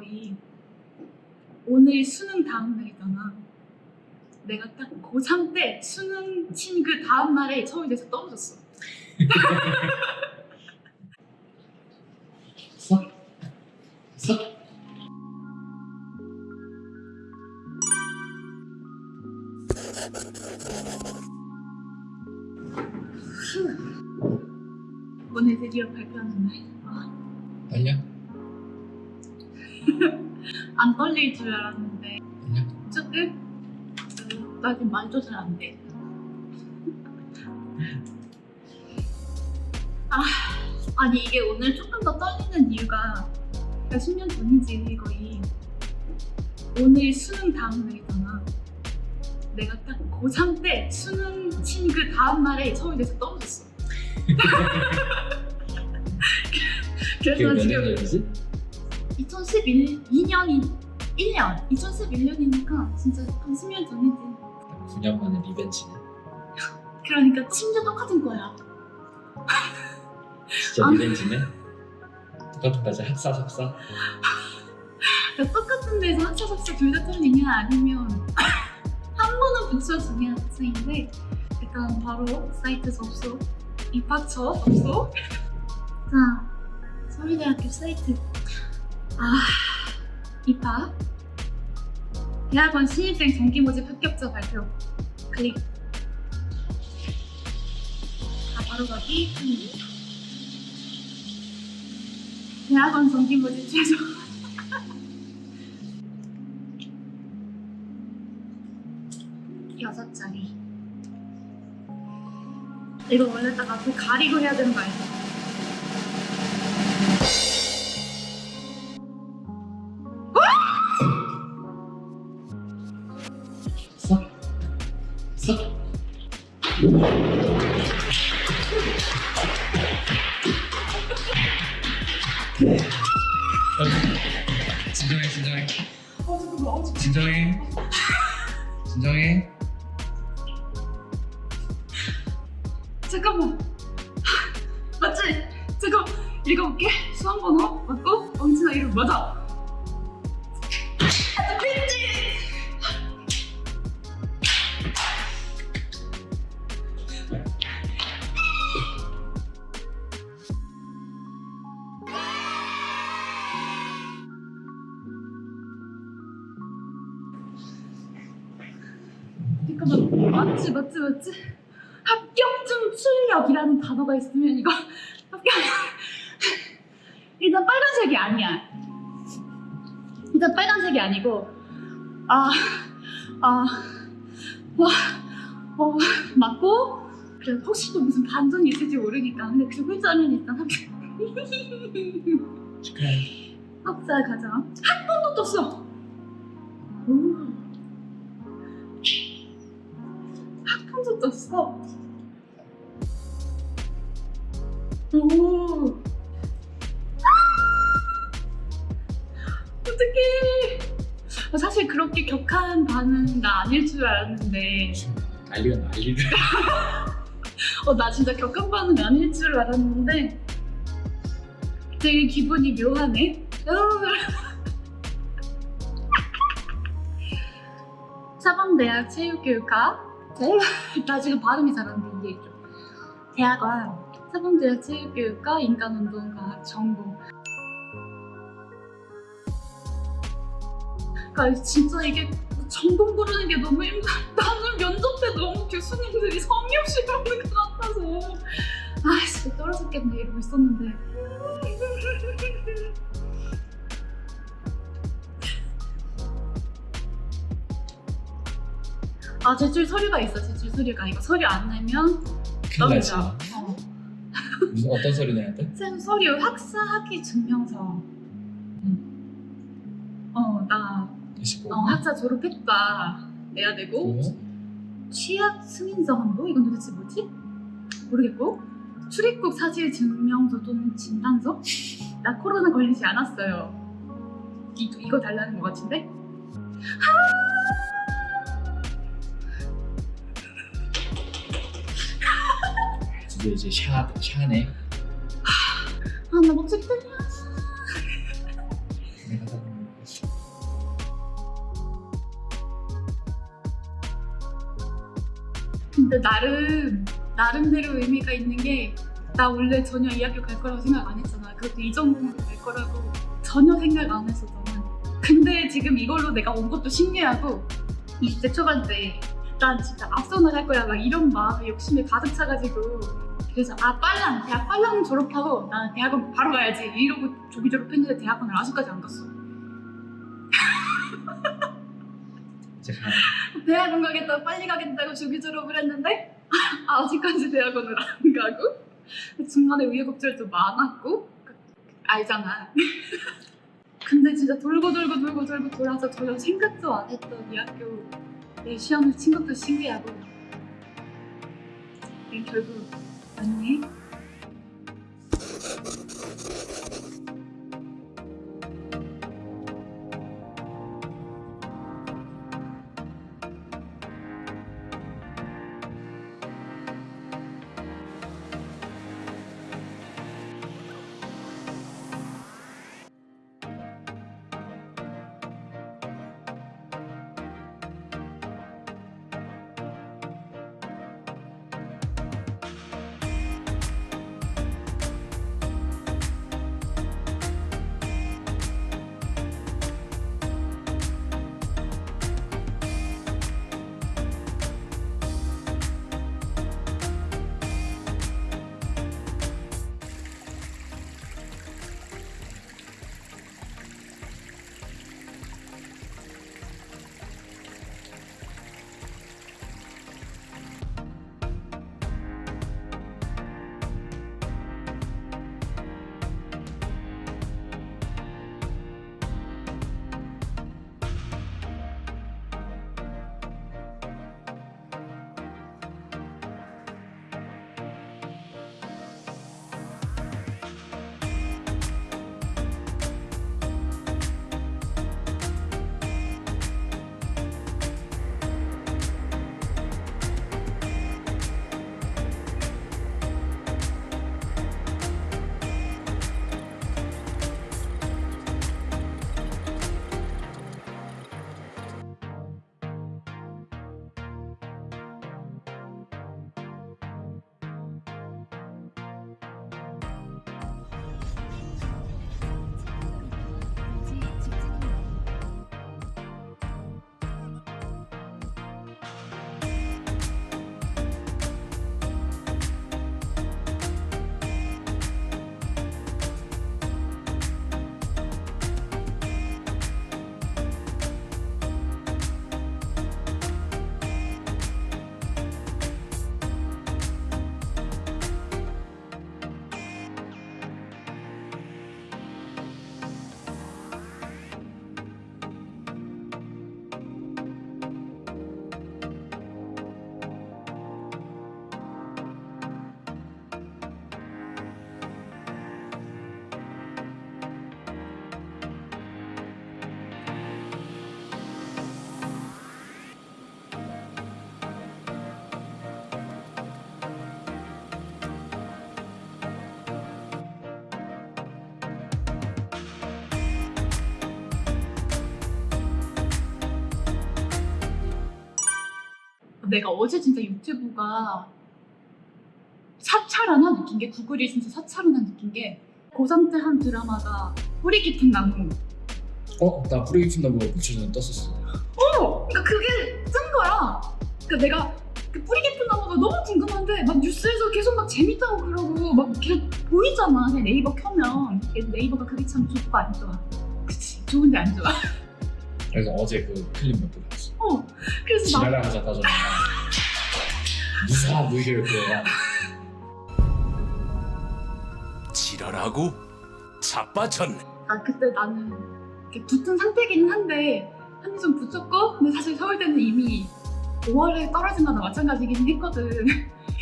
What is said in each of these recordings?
거의 오늘 수능 다음 날이잖아. 내가 딱 고3 때 수능 친 그 다음 날에 서울대에서 떨어졌어. 서? 서? 오늘 드디어 발표하는 날. 아, 떨려? 안 떨릴 줄 알았는데? 조금 어, 나 지금 말도 잘안 돼. 아, 아니 이게 오늘 조금 더 떨리는 이유가 그러니까 10년 전이지 거의 오늘 수능 다음 날이잖아. 내가 딱 고3 때 수능 친 그 다음 날에 서울대에서 떨어졌어. 그래서 몇 지금? 2012년이 1년 2011년이니까 진짜 한 10년 전이지. 9년 만에 리벤지네 그러니까 심지어 똑같은 거야. 진짜 아. 리벤지네? 똑같은까지 학사 석사? 그러니까 똑같은 데서 학사 석사 둘다 떨리냐? 아니면 한 번은 붙여주냐 학생인데 일단 바로 사이트 접속 입학처 접속. 자 서울대학교 사이트 아 입학 대학원 신입생 정기 모집 합격자 발표. 클릭. 다 바로 가기. 대학원 정기 모집 최종. 여섯 자리 이거 원래 딱 앞에 가리고 해야 되는 거? 서? 진정해 진정해. 진정해. 진정해. 잠깐만. 맞지? 잠깐 읽어볼게. 수험번호 맞고 왕진아 이름 맞아 잠깐만. 맞지 맞지 맞지? 합격증 출력이라는 단어가 있으면 이거 합격 일단 빨간색이 아니야. 일단 빨간색이 아니고 아, 아아와 어, 맞고? 그래 혹시 또 무슨 반전이 있을지 모르니까. 근데 두 글자는 일단 합격. 축하해 학사 가자. 학번도 떴어. 오 떴어. 오. 어떡해. 사실 그렇게 격한 반응 나 아닐 줄 알았는데. 난리가 난리를. 어 나 진짜 격한 반응 아닐 줄 알았는데. 되게 기분이 묘하네. 사범대학 체육교육과 대- 나 지금 발음이 잘 안 돼 이해해줘 대학원 사범대학 체육교육과 인간운동과학 전공 그러니까 진짜 이게 전공 고르는 게 너무 힘들어. 나는 면접 때 너무 교수님들이 성의 없이 그러는 것 같아서. 아 진짜 떨어졌겠네. 이러고 있었는데 아 제출 서류가 있어 제출 서류가. 이거 서류 안 내면 떨어져 어. 무슨 어떤 소리 내야 돼? 쌤 서류 학사 학위 증명서. 어나 25 어, 학사 졸업했다. 내야 되고. 그리고 취약 승인서 한도 이건 도대체 뭐지? 모르겠고. 출입국 사실 증명서 또는 진단서? 나 코로나 걸리지 않았어요. 이, 이거 달라는 것 같은데? 드디어 이제 샤, 샤네. 아 나 목소리 떨려 근데 나름 나름대로 의미가 있는 게 나 원래 전혀 이 학교 갈 거라고 생각 안 했잖아. 그것도 이 전공으로 갈 거라고 전혀 생각 안 했어 나는 근데 지금 이걸로 내가 온 것도 신기하고 20대 초반 때난 진짜 앞서 나갈 거야. 막 이런 마음에 욕심에 가득 차가지고 그래서 아 빨랑 대학 빨랑 졸업하고 나 대학원 바로 가야지 이러고 조기 졸업했는데 대학원을 아직까지 안 갔어. 대학원 가겠다 빨리 가겠다고 조기 졸업을 했는데 아직까지 대학원을 안 가고 중간에 우여곡절도 많았고 알잖아 근데 진짜 돌고 돌고 돌고 돌고 돌아서 전혀 생각도 안 했던 이 학교 내 시험을 친 것도 신기하고 결국 왔네 내가 어제 진짜 유튜브가 사찰하나 느낀 게 구글이 진짜 사찰하나 느낀 게 고3 때 한 드라마가 뿌리 깊은 나무 어? 나 뿌리 깊은 나무 며칠 전에 떴었어. 어! 그러니까 그게 뜬 거야 그러니까 내가 그 뿌리 깊은 나무가 너무 궁금한데 막 뉴스에서 계속 막 재밌다고 그러고 막 계속 보이잖아 그냥 네이버 켜면 네이버가 그게 참 좋고 안 좋아 그치 좋은데 안 좋아 그래서 어제 그 클립 몇개 봤어. 어 그래서 막 지랄을 하자 따졌다. 무사 무기를 그려라. 지랄하고 자빠졌네. 아 그때 나는 이렇게 붙은 상태기는 한데 한이 좀 붙였고 근데 사실 서울대는 이미 5월에 떨어진 거나 마찬가지긴 했거든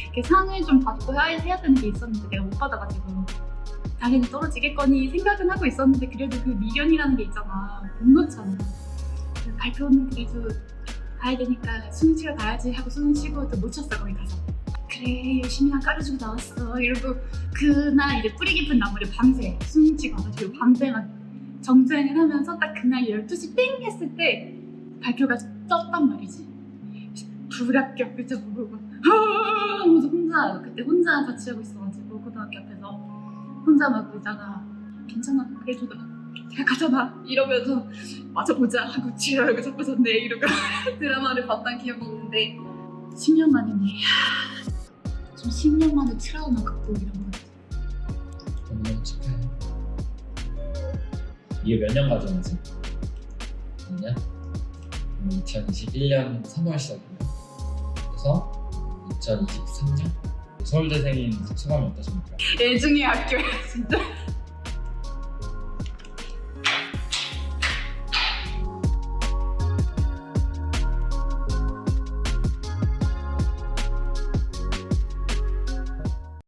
이렇게 상을 좀 받고 해야, 해야 되는 게 있었는데 내가 못 받아가지고 당연히 떨어지겠거니 생각은 하고 있었는데 그래도 그 미련이라는 게 있잖아 못 놓잖아 발표는 그래도 가야 되니까 수능 치러 가야지 하고 수능 치고 또 놓쳤어 거기 가서. 그래 열심히 한 깔아주고 나왔어. 이러고 그날 이제 뿌리 깊은 나무를 밤새 수능 치고 와가지고 밤새 막 정주행을 하면서 딱 그날 12시 땡 했을 때 발표가 떴단 말이지. 불합격 글자 모르고 하면서 혼자 그때 혼자 자취하고 있어가지고 고등학교 앞에서 혼자 막 울다가 괜찮아 그래도 가잖아 이러면서 맞아 보자 하고 지랄하고 자빠졌네 이러고 드라마를 봤던 기억이 있는데 10년 만이네 좀 10년 만에 트라우마 극복 이런 거 너무너무 축하해. 이게 몇 년 과정이지? 2년? 2021년 3월 시작이에요. 그래서 2023년 서울대생인 소감이 어떠십니까? 애중의 학교야 진짜